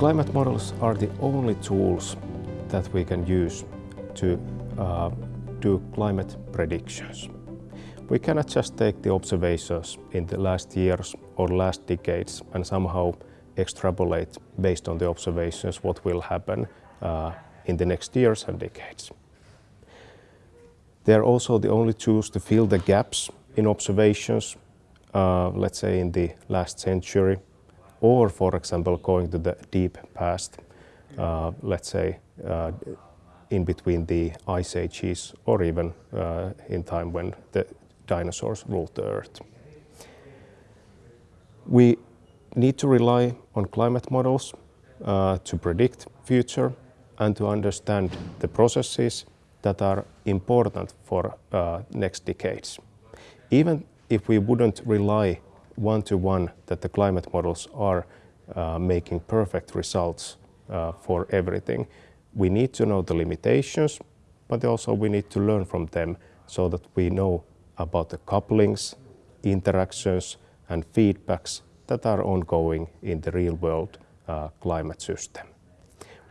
Climate models are the only tools that we can use to uh, do climate predictions. We cannot just take the observations in the last years or last decades and somehow extrapolate based on the observations what will happen uh, in the next years and decades. They are also the only tools to fill the gaps in observations, uh, let's say in the last century, or for example going to the deep past, uh, let's say uh, in between the ice ages or even uh, in time when the dinosaurs ruled the earth. We need to rely on climate models uh, to predict future and to understand the processes that are important for uh, next decades. Even if we wouldn't rely one-to-one -one that the climate models are uh, making perfect results uh, for everything, we need to know the limitations, but also we need to learn from them so that we know about the couplings, interactions and feedbacks that are ongoing in the real world uh, climate system.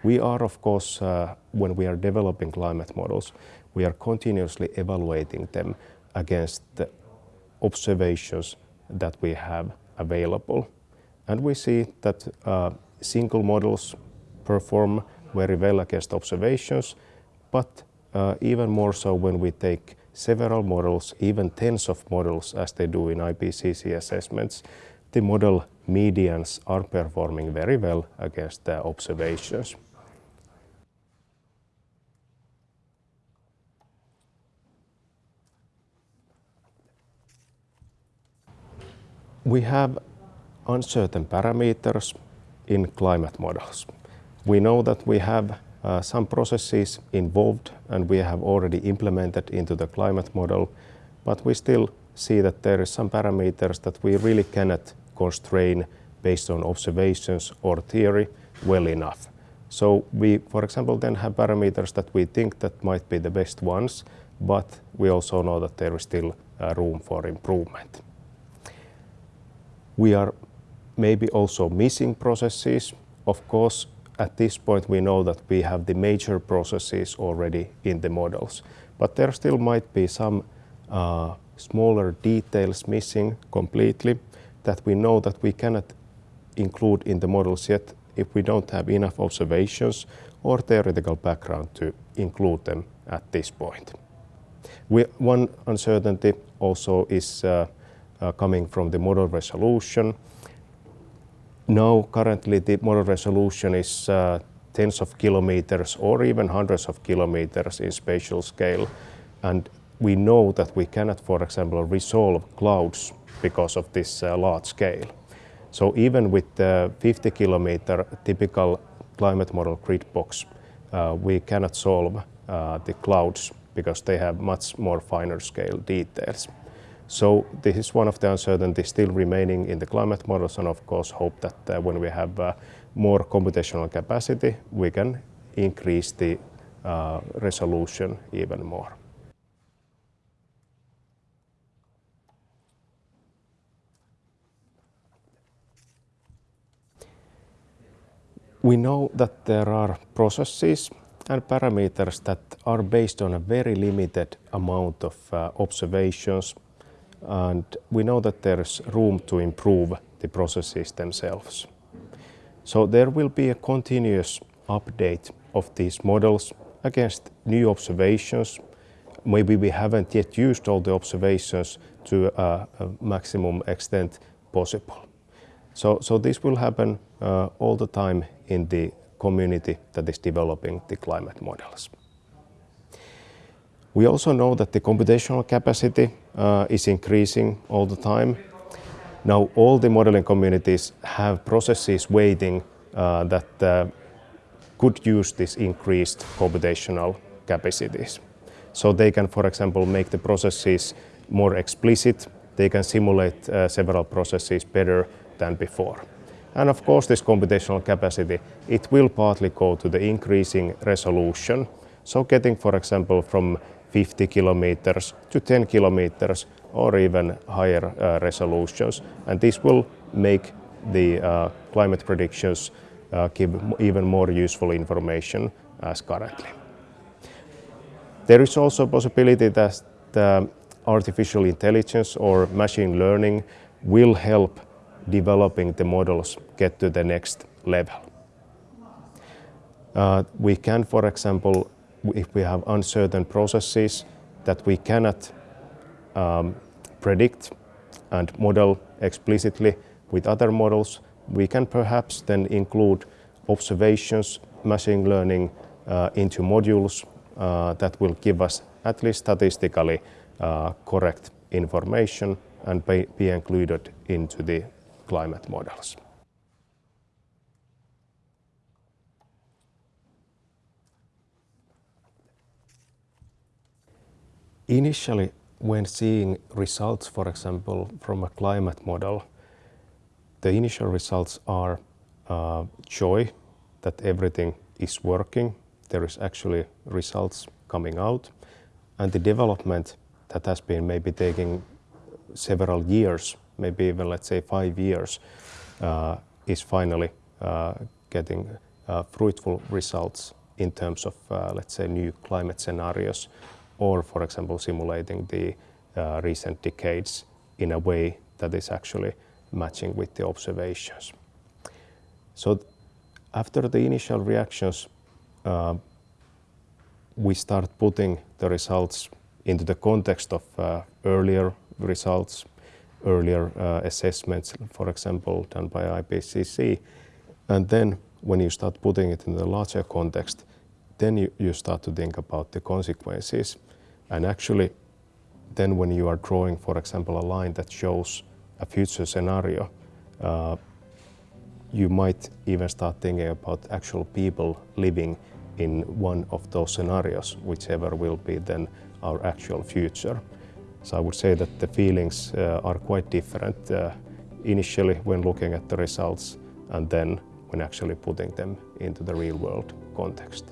We are, of course, uh, when we are developing climate models, we are continuously evaluating them against the observations that we have available. And we see that uh, single models perform very well against observations, but uh, even more so when we take several models, even tens of models as they do in IPCC assessments, the model medians are performing very well against the observations. We have uncertain parameters in climate models. We know that we have some processes involved and we have already implemented into the climate model, but we still see that there is some parameters that we really cannot constrain based on observations or theory well enough. So we, for example, then have parameters that we think that might be the best ones, but we also know that there is still uh, room for improvement. We are maybe also missing processes. Of course, at this point we know that we have the major processes already in the models, but there still might be some uh, smaller details missing completely that we know that we cannot include in the models yet if we don't have enough observations or theoretical background to include them at this point. We, one uncertainty also is uh, uh, coming from the model resolution. Now, currently, the model resolution is uh, tens of kilometers or even hundreds of kilometers in spatial scale. And we know that we cannot, for example, resolve clouds because of this uh, large scale. So even with the 50 kilometer typical climate model grid box, uh, we cannot solve uh, the clouds because they have much more finer scale details. So this is one of the uncertainties still remaining in the climate models and of course hope that uh, when we have uh, more computational capacity, we can increase the uh, resolution even more. We know that there are processes and parameters that are based on a very limited amount of observations and we know that there's room to improve the processes themselves. So there will be a continuous update of these models against new observations. Maybe we haven't yet used all the observations to a, a maximum extent possible. So, so this will happen uh, all the time in the community that is developing the climate models. We also know that the computational capacity uh, is increasing all the time. Now all the modeling communities have processes waiting uh, that uh, could use this increased computational capacities. So they can, for example, make the processes more explicit. They can simulate uh, several processes better than before. And of course, this computational capacity, it will partly go to the increasing resolution. So getting, for example, from 50 kilometers to 10 kilometers or even higher uh, resolutions. And this will make the uh, climate predictions uh, give even more useful information as currently. There is also a possibility that the artificial intelligence or machine learning will help developing the models get to the next level. Uh, we can, for example, if we have uncertain processes that we cannot um, predict and model explicitly with other models, we can perhaps then include observations, machine learning uh, into modules uh, that will give us at least statistically uh, correct information and be, be included into the climate models. Initially, when seeing results, for example, from a climate model, the initial results are uh, joy that everything is working. There is actually results coming out. And the development that has been maybe taking several years, maybe even let's say five years, uh, is finally uh, getting uh, fruitful results in terms of, uh, let's say, new climate scenarios or, for example, simulating the uh, recent decades in a way that is actually matching with the observations. So after the initial reactions, uh, we start putting the results into the context of uh, earlier results, earlier uh, assessments, for example, done by IPCC. And then when you start putting it in the larger context, then you, you start to think about the consequences. And actually, then when you are drawing, for example, a line that shows a future scenario, uh, you might even start thinking about actual people living in one of those scenarios, whichever will be then our actual future. So I would say that the feelings uh, are quite different uh, initially when looking at the results and then when actually putting them into the real world context.